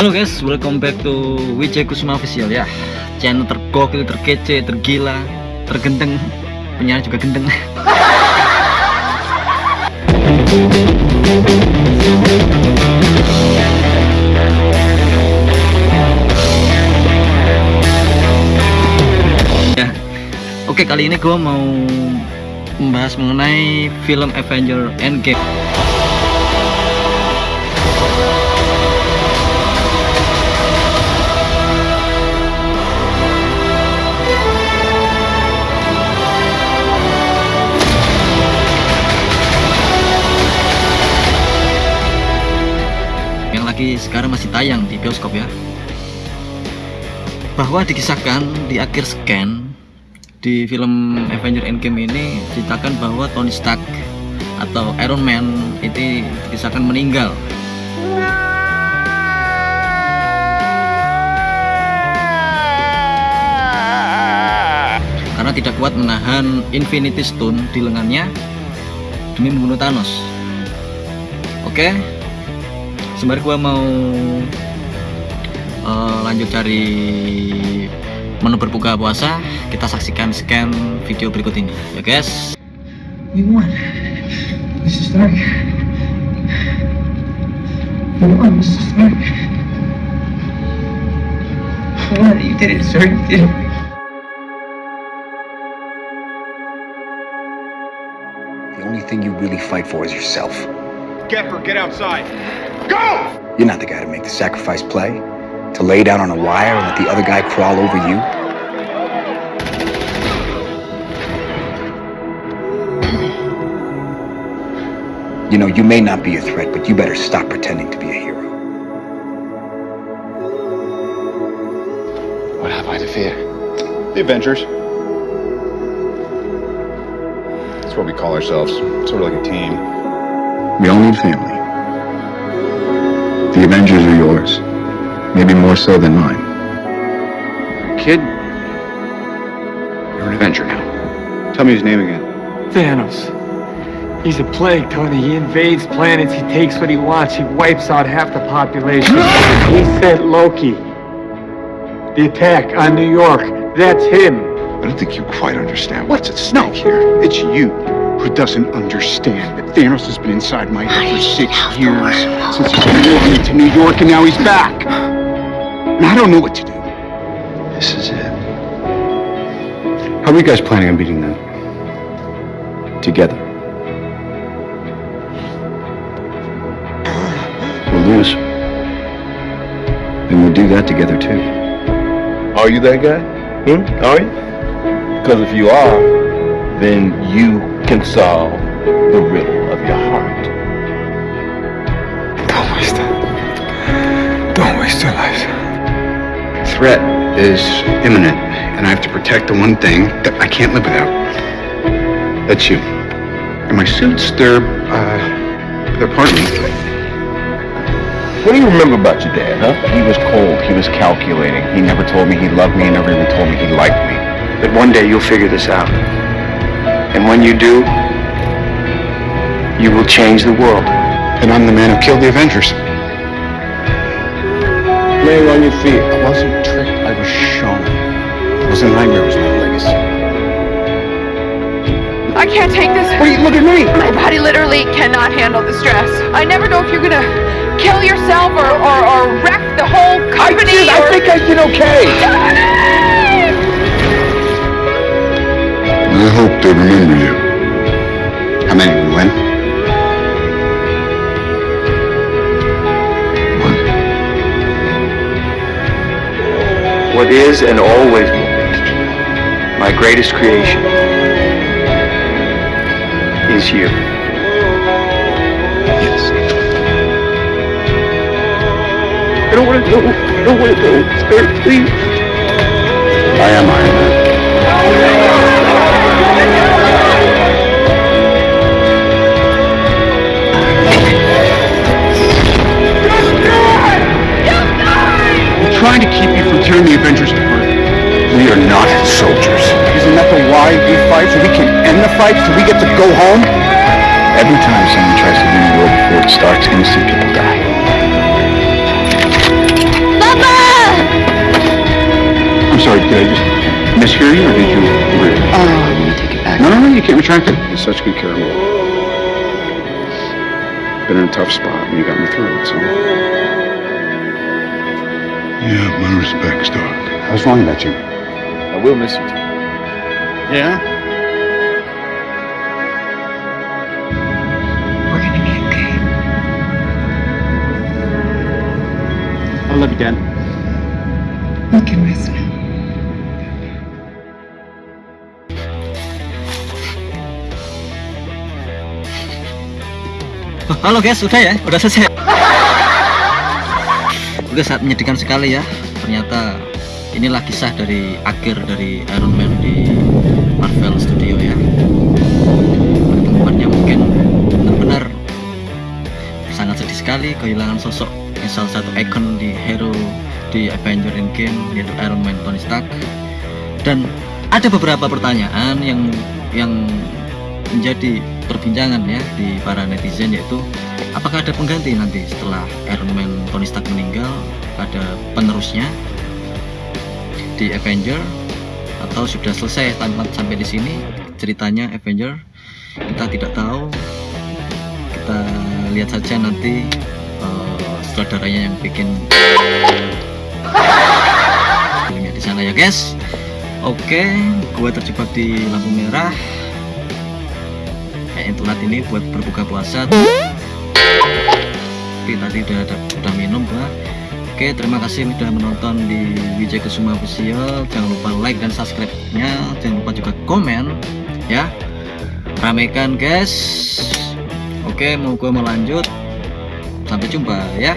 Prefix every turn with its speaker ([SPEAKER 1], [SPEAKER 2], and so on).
[SPEAKER 1] Halo guys, welcome back to Wijay Kusuma Official ya. Channel tergokil, terkece, tergila, tergendeng Penyanyi juga gendeng Ya, Oke kali ini gue mau membahas mengenai film Avenger Endgame lagi sekarang masih tayang di bioskop ya. Bahwa dikisahkan di akhir scan di film Avenger Endgame ini ceritakan bahwa Tony Stark atau Iron Man itu dikisahkan meninggal. Karena tidak kuat menahan Infinity Stone di lengannya demi membunuh Thanos. Oke sembari gua mau uh, lanjut cari menu berbuka puasa kita saksikan scan video berikut ini ya guys
[SPEAKER 2] We won. Mr. Stark. We won, Mr. Stark. Well, you did it, sir. You did it.
[SPEAKER 3] The only thing you really fight for is yourself.
[SPEAKER 4] Pepper, get outside. Go!
[SPEAKER 3] You're not the guy to make the sacrifice play, to lay down on a wire and let the other guy crawl over you. You know, you may not be a threat, but you better stop pretending to be a hero.
[SPEAKER 4] What have I to fear? The Avengers. That's what we call ourselves. Sort of like a team.
[SPEAKER 3] We all need family. The Avengers are yours. Maybe more so than mine.
[SPEAKER 4] Kid, you're an Avenger now. Tell me his name again.
[SPEAKER 2] Thanos. He's a plague, Tony. He invades planets, he takes what he wants, he wipes out half the population. he sent Loki. The attack on New York, that's him.
[SPEAKER 5] I don't think you quite understand what's at stake here. It's you who doesn't understand that Thanos has been inside my head for six years since he's been moving to New York, and now he's back. And I don't know what to do.
[SPEAKER 3] This is it.
[SPEAKER 5] How are you guys planning on beating them?
[SPEAKER 3] Together. We'll lose. And we'll do that together too.
[SPEAKER 6] Are you that guy? Hmm? Are you? Because if you are, then you can solve the riddle of your heart.
[SPEAKER 5] Don't waste it. Don't waste your life.
[SPEAKER 3] Threat is imminent, and I have to protect the one thing that I can't live without. That's you. And my suits, they're, uh, they're part of me.
[SPEAKER 6] What do you remember about your dad, huh? He was cold. He was calculating. He never told me he loved me. He never even told me he liked me.
[SPEAKER 3] But one day you'll figure this out. And when you do, you will change the world. And I'm the man who killed the Avengers.
[SPEAKER 6] Laying on your feet.
[SPEAKER 3] I wasn't tricked, I was shown. It was a nightmare, it was my legacy.
[SPEAKER 7] I can't take this.
[SPEAKER 3] Wait, look at me!
[SPEAKER 7] My body literally cannot handle the stress. I never know if you're gonna kill yourself or, or, or wreck the whole company.
[SPEAKER 6] I
[SPEAKER 7] or...
[SPEAKER 6] think I did okay.
[SPEAKER 5] I hope they remember you.
[SPEAKER 3] How many we win? One. What is and always will be my greatest creation is you. Yes.
[SPEAKER 6] I don't want to go. I don't want to go. Sir, please.
[SPEAKER 3] I am Iron Man.
[SPEAKER 5] trying to keep you from tearing the Avengers apart.
[SPEAKER 3] We are not soldiers.
[SPEAKER 5] Isn't that the why we fight? So we can end the fight? So we get to go home?
[SPEAKER 3] Every time someone tries to win the war before it starts, innocent people die. Papa! I'm sorry, did I just mishear you or did you agree?
[SPEAKER 7] Oh, I'm going to take it back.
[SPEAKER 3] No, no, no, you can't retract it. You're such good care. Been in a tough spot and you got me through it, so...
[SPEAKER 5] Yeah, my respects, Doc.
[SPEAKER 3] I was wrong about you.
[SPEAKER 4] I will miss you, Tom.
[SPEAKER 3] Yeah?
[SPEAKER 7] We're gonna be okay.
[SPEAKER 2] I love you, Dad.
[SPEAKER 7] You can rest now.
[SPEAKER 1] Halo guys, udah ya, udah selesai. Oke, saat menyedihkan sekali ya. Ternyata inilah kisah dari akhir dari Iron Man di Marvel Studio ya. Pertemuannya mungkin benar-benar sangat sedih sekali kehilangan sosok salah satu ikon di hero di Avenger Endgame yaitu Iron Man Tony Stark. Dan ada beberapa pertanyaan yang yang menjadi perbincangan ya di para netizen yaitu apakah ada pengganti nanti setelah Iron Man Tony Stark meninggal? Ada penerusnya di Avenger? Atau sudah selesai tanpa sampai di sini? Ceritanya Avenger kita tidak tahu. Kita lihat saja nanti uh, sutradaranya yang bikin filmnya di sana ya guys. Oke gua terjebak di lampu merah kayak telat ini buat berbuka puasa. Tapi tadi udah ada, udah minum gua oke terima kasih udah menonton di Wijay Kusuma Official. Jangan lupa like dan subscribe nya jangan lupa juga komen ya. Ramekan guys. Oke mau gua mau lanjut. Sampai jumpa ya